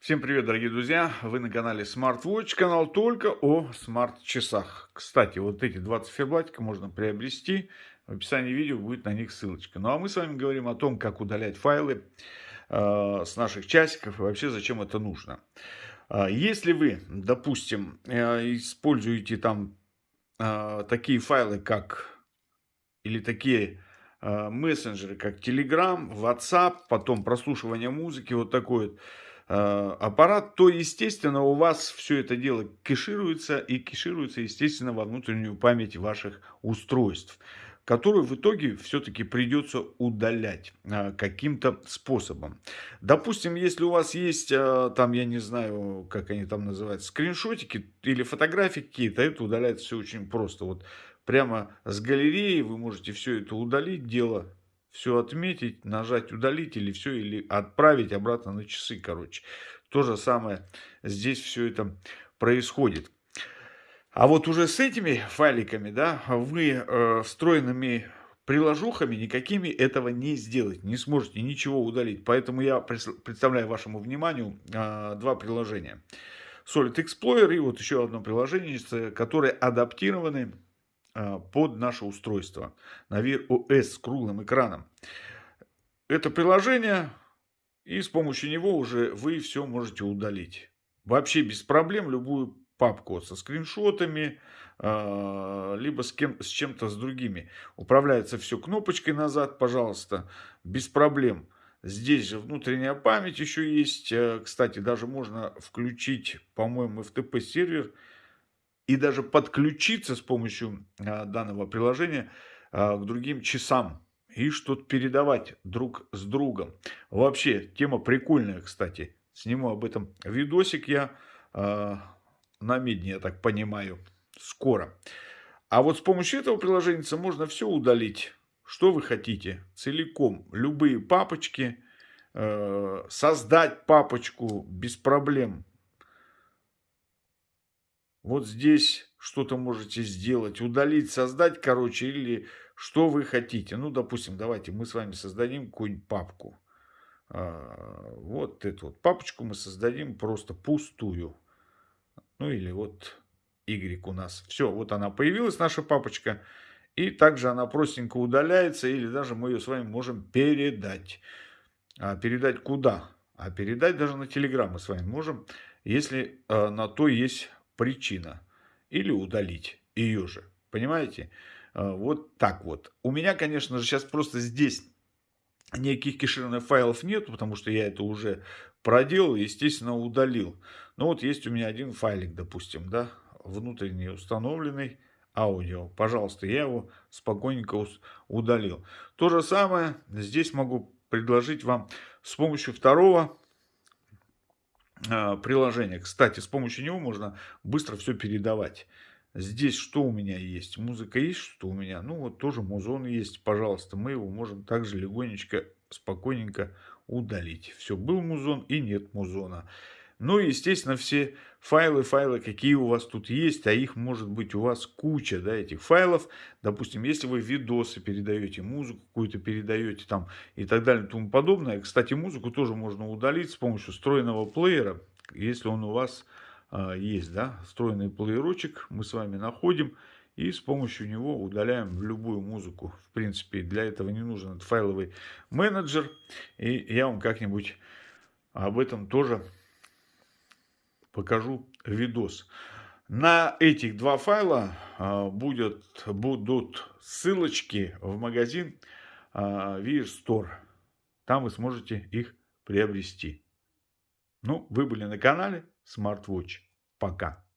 Всем привет, дорогие друзья! Вы на канале SmartWatch, канал только о смарт-часах. Кстати, вот эти два циферблатика можно приобрести. В описании видео будет на них ссылочка. Ну а мы с вами говорим о том, как удалять файлы э, с наших часиков и вообще зачем это нужно. Э, если вы, допустим, э, используете там э, такие файлы, как или такие э, мессенджеры, как Telegram, WhatsApp, потом прослушивание музыки, вот такой вот аппарат, то, естественно, у вас все это дело кэшируется и кэшируется, естественно, во внутреннюю память ваших устройств которую в итоге все-таки придется удалять э, каким-то способом. Допустим, если у вас есть, э, там, я не знаю, как они там называются, скриншотики или фотографии какие-то, это удаляется все очень просто. Вот прямо с галереи вы можете все это удалить, дело все отметить, нажать удалить или все, или отправить обратно на часы, короче. То же самое здесь все это происходит. А вот уже с этими файликами, да, вы э, встроенными приложухами никакими этого не сделать, не сможете ничего удалить. Поэтому я представляю вашему вниманию э, два приложения. Solid Explorer и вот еще одно приложение, которые адаптированы под наше устройство на Wear OS с круглым экраном. Это приложение, и с помощью него уже вы все можете удалить. Вообще без проблем любую папку со скриншотами, а, либо с, кем, с чем-то с другими. Управляется все кнопочкой назад, пожалуйста, без проблем. Здесь же внутренняя память еще есть. Э, кстати, даже можно включить, по-моему, FTP сервер и даже подключиться с помощью а, данного приложения а, к другим часам и что-то передавать друг с другом. Вообще, тема прикольная, кстати. Сниму об этом видосик я э, на медне, я так понимаю, скоро. А вот с помощью этого приложения можно все удалить, что вы хотите, целиком. Любые папочки, создать папочку без проблем вот здесь что-то можете сделать, удалить, создать, короче, или что вы хотите. Ну, допустим, давайте мы с вами создадим какую-нибудь папку. А, вот эту вот папочку мы создадим просто пустую. Ну, или вот Y у нас. Все, вот она появилась, наша папочка. И также она простенько удаляется, или даже мы ее с вами можем передать. А передать куда? А передать даже на Telegram мы с вами можем, если э, на то есть причина. Или удалить ее же. Понимаете? А, вот так вот. У меня, конечно же, сейчас просто здесь никаких кешированных файлов нет, потому что я это уже проделал, естественно, удалил. Но вот есть у меня один файлик, допустим, да, внутренний установленный аудио. Пожалуйста, я его спокойненько удалил. То же самое здесь могу предложить вам с помощью второго приложение. Кстати, с помощью него можно быстро все передавать. Здесь что у меня есть? Музыка есть, что у меня? Ну, вот тоже музон есть, пожалуйста. Мы его можем также легонечко, спокойненько удалить. Все, был музон и нет музона. Ну и, естественно, все файлы, файлы, какие у вас тут есть, а их может быть у вас куча, да, этих файлов. Допустим, если вы видосы передаете, музыку какую-то передаете там и так далее и тому подобное. Кстати, музыку тоже можно удалить с помощью встроенного плеера, если он у вас э, есть, да, встроенный плеерочек мы с вами находим. И с помощью него удаляем любую музыку. В принципе, для этого не нужен файловый менеджер. И я вам как-нибудь об этом тоже покажу видос. На этих два файла а, будет, будут ссылочки в магазин а, Wear Store. Там вы сможете их приобрести. Ну, вы были на канале SmartWatch. Пока.